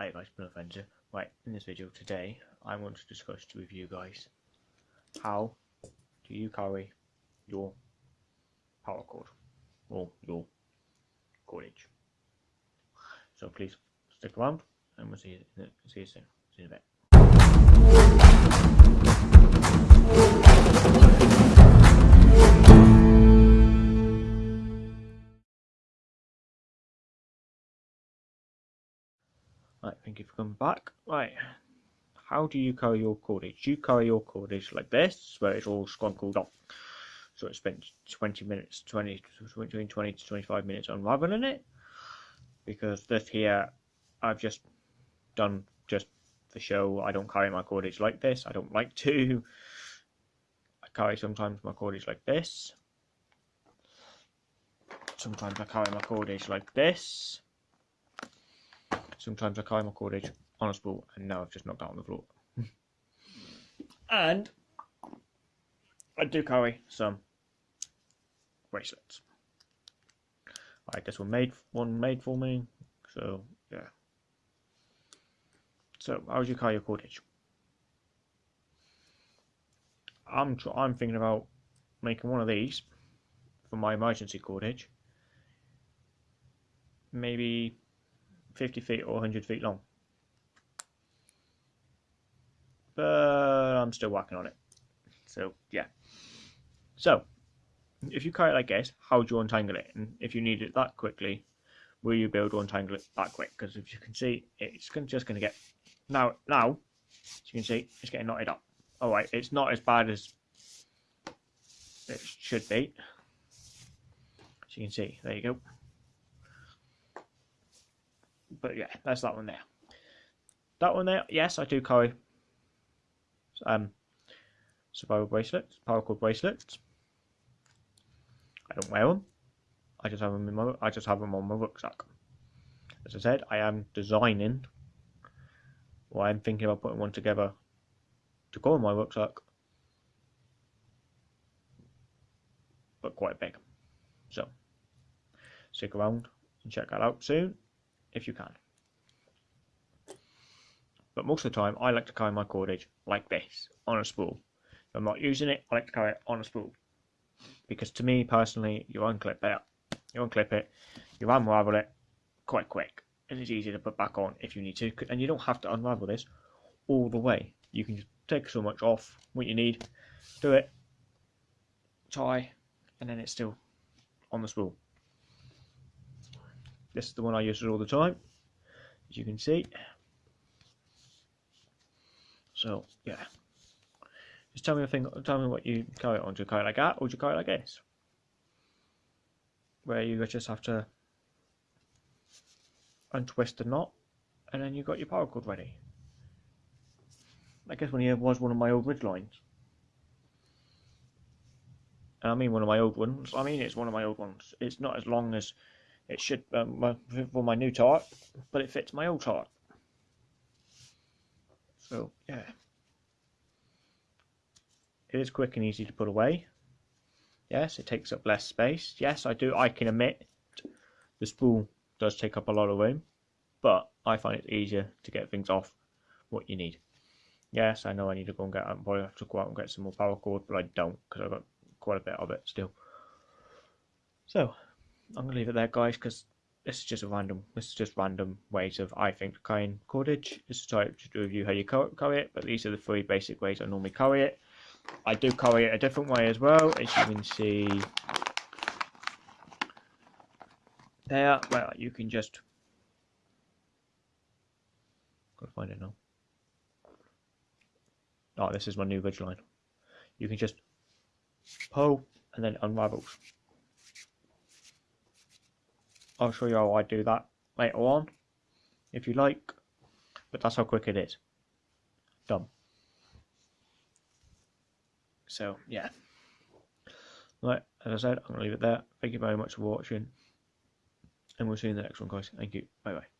Hi guys, Bill Fencer. Right, in this video today, I want to discuss with you guys how do you carry your power cord or your cordage. So please stick around and we'll see you, see you soon. See you in a bit. Right, thank you for coming back. Right, how do you carry your cordage? You carry your cordage like this, where it's all scrunkled up? So it spent 20 minutes, 20, between 20 to 25 minutes unraveling it. Because this here, I've just done just for show. I don't carry my cordage like this. I don't like to. I carry sometimes my cordage like this. Sometimes I carry my cordage like this. Sometimes I carry my cordage on a spool, and now I've just knocked out on the floor. and I do carry some bracelets. I guess one made one made for me, so yeah. So how would you carry your cordage? I'm tr- I'm thinking about making one of these for my emergency cordage. Maybe 50 feet or 100 feet long. But I'm still working on it. So, yeah. So, if you carry it like this, how do you untangle it? And if you need it that quickly, will you be able to untangle it that quick? Because if you can see, it's just going to get... Now, now, as you can see, it's getting knotted up. Alright, it's not as bad as it should be. As you can see, there you go but yeah, that's that one there. That one there, yes, I do carry um, survival bracelets, paracord bracelets. I don't wear them. I just have them in my. I just have them on my rucksack. As I said, I am designing, or I'm thinking about putting one together to go in my rucksack, but quite big. So, stick around and check that out soon if you can. But most of the time, I like to carry my cordage like this, on a spool. If I'm not using it, I like to carry it on a spool. Because to me, personally, you unclip it, you unclip it, you unravel it quite quick. And it's easy to put back on if you need to. And you don't have to unravel this all the way. You can just take so much off what you need, do it, tie, and then it's still on the spool. This is the one I use all the time, as you can see. So yeah, just tell me a thing. Tell me what you carry it on. Do you carry it like that, or do you carry it like this? Where you just have to untwist the knot, and then you've got your paracord ready. I guess when here was one of my old ridge lines. And I mean one of my old ones. I mean it's one of my old ones. It's not as long as it should um, for my new tart, but it fits my old tart. So yeah, it is quick and easy to put away. Yes, it takes up less space. Yes, I do. I can admit the spool does take up a lot of room, but I find it easier to get things off what you need. Yes, I know I need to go and get. I probably have to go out and get some more paracord, but I don't because I've got quite a bit of it still. So I'm gonna leave it there, guys, because this is just a random. This is just random ways of I think carrying cordage. Just to try to review how you carry it, but these are the three basic ways I normally carry it. I do carry it a different way as well, as you can see there. Well, you can just gotta find it now. Oh, this is my new ridge line. You can just pull and then unravels. I'll show you how I do that later on, if you like, but that's how quick it is. Done. So, yeah. Right, as I said, I'm going to leave it there. Thank you very much for watching, and we'll see you in the next one, guys. Thank you. Bye-bye.